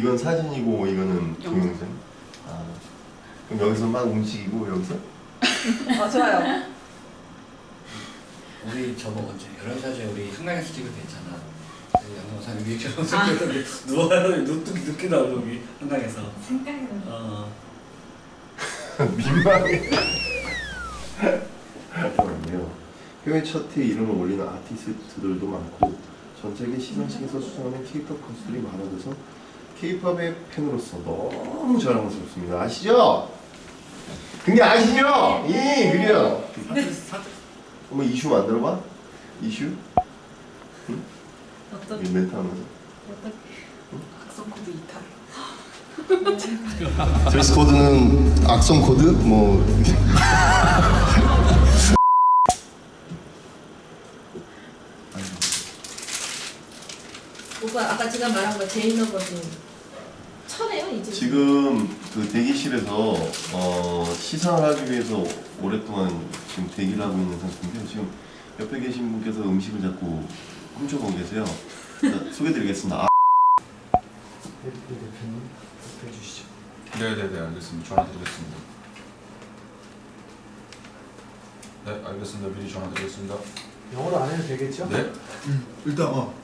이건 사진이고 이거는 동영상. 아 그럼 여기서 막 움직이고 여기서 아 좋아요. 우리 저거 언제 11살 전에 우리 한강에서 찍을 때 있잖아 그 영상사 리액션 찍었는데 누워요 눕기 눕기도 하고 여기 한강에서 생각이 나. 어 민망해. 잠깐만요. 해외 차트에 이름을 올리는 아티스트들도 많고 전 세계 시상식에서 수상하는 K-pop 가수들이 많아져서 K-pop의 팬으로서 너무 자랑스럽습니다. 아시죠? 근데 아시죠? 예, 그래요. 한번 이슈 만들어봐. 이슈? 어떤 이 멘트 하면서. 어떤 각성 코드 이탈. 드레스 코드는 악성 코드? 뭐 오빠 아까 제가 말한 거 제이너 버진 이제. 지금 그 대기실에서 어, 시상을 하기 위해서 오랫동안 지금 대기를 하고 있는 상태인데요. 지금 옆에 계신 분께서 음식을 자꾸 훔쳐보고 계세요. 자, 소개드리겠습니다. 아, 대표님 발표해 주시죠 네네네 알겠습니다. 전화 드리겠습니다. 네 알겠습니다. 미리 전화 드리겠습니다. 영어로 안 해도 되겠죠? 네. 일단 어.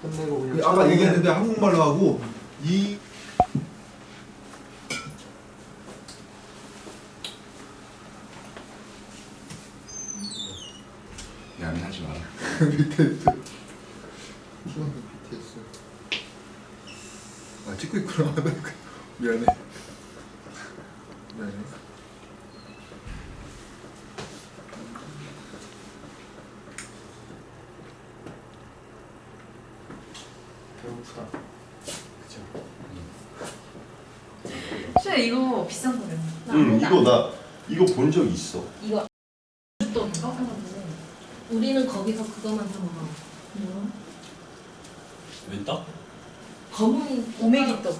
끝내고 그냥 아까 얘기했는데 한국말로 하고 이 미안하지 BTS 수능 BTS 아 찍고 있구나. 미안해. 미안해. 배고프다. 그죠 슈야 이거 비싼 거래요. 나 응, 이거 안- 나 이거 본 적 있어. 이거 우리는 거기서 그거만 사 먹어. 뭐? 웬떡? 검은 오메기 떡.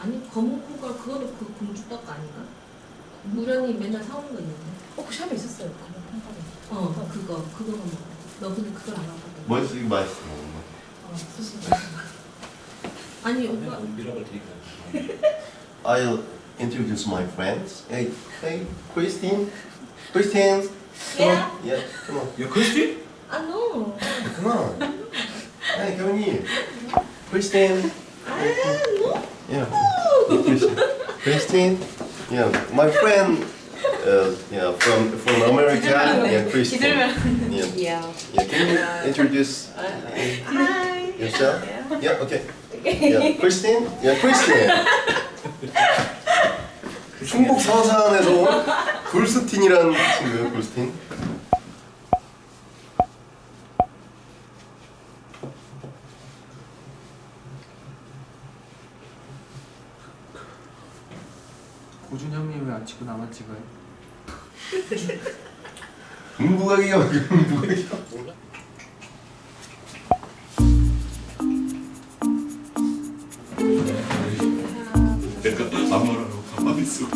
아니 검은 콩가 그거는 그 공주 떡 아닌가? 무련히 맨날 사오는 거 있는데. 어, 그 샵에 있었어요. 검은 콩가루. 어, 그거 그거만 먹어. 너 근데 그걸 안 먹거든. 맛있어, 이거 맛있어. 어, 소스 아니 오빠 밀어볼 테니까 I'll introduce my friends. Hey, hey, Christine. Christine. Come on. Yeah, come on. 야 크리스티? 아 노. Come on. Hey, come here. Christine. 아 노. Yeah. Christine. Christine. Yeah, my friend. Uh, yeah, from from America. Yeah, Christine. Yeah. Yeah. Yeah, can you introduce Hi. yourself? Yeah, okay. Yeah, Christine. Yeah, Christine. 충북 서산에서 온 굴스틴이라는 친구예요, 굴스틴. 고준 형님 왜 안 찍고 나만 찍어요? 문부각이요, 문부각이요. 내가 안 말하고 가만히 있어.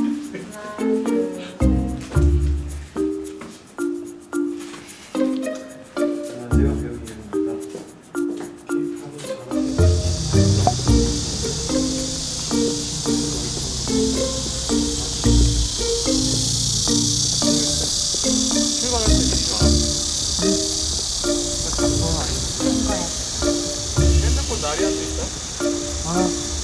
있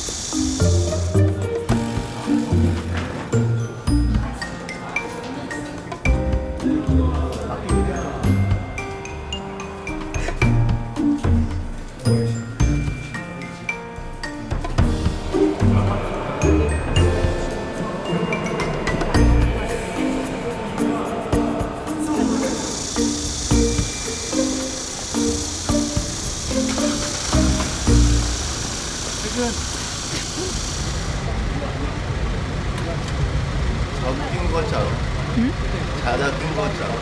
낀거 같지 않아? 응? 자다 같지 않아?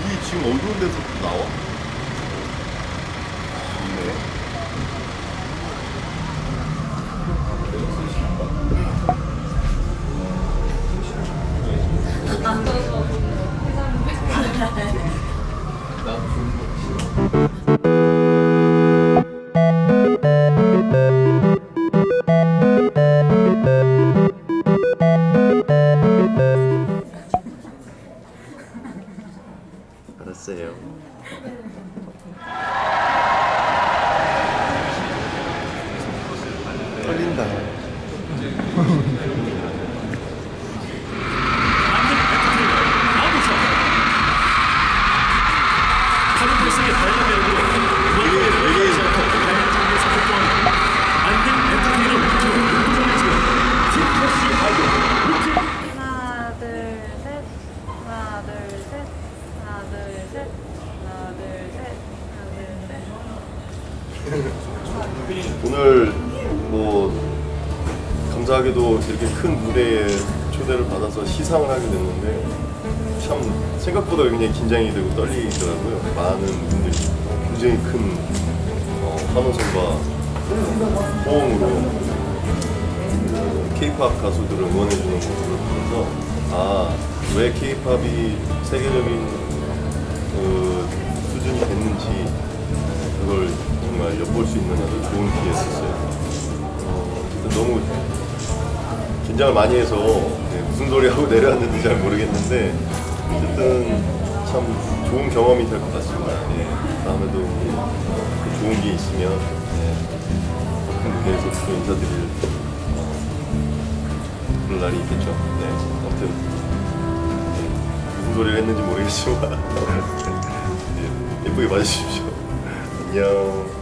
이 지금 어두운 데서 나와? 좋네. 오늘 뭐 감사하게도 이렇게 큰 무대에 초대를 받아서 시상을 하게 됐는데 참 생각보다 굉장히 긴장이 되고 떨리더라고요. 많은 분들이 굉장히 큰 어, 환호성과 호응으로 케이팝 가수들을 응원해주는 모습을 보면서 아왜 케이팝이 세계적인 그 수준이 됐는지 그걸 정말 엿볼 수 있는 아주 좋은 기회였어요. 어, 너무 긴장을 많이 해서 네, 무슨 소리 하고 내려왔는지 잘 모르겠는데 어쨌든 참 좋은 경험이 될 것 같습니다. 네, 다음에도 또 좋은 게 있으면 네, 큰 무대에서 또 인사드릴 어, 그런 날이 있겠죠. 네, 아무튼 네, 무슨 소리를 했는지 모르겠지만 네, 예쁘게 봐주십시오. 안녕.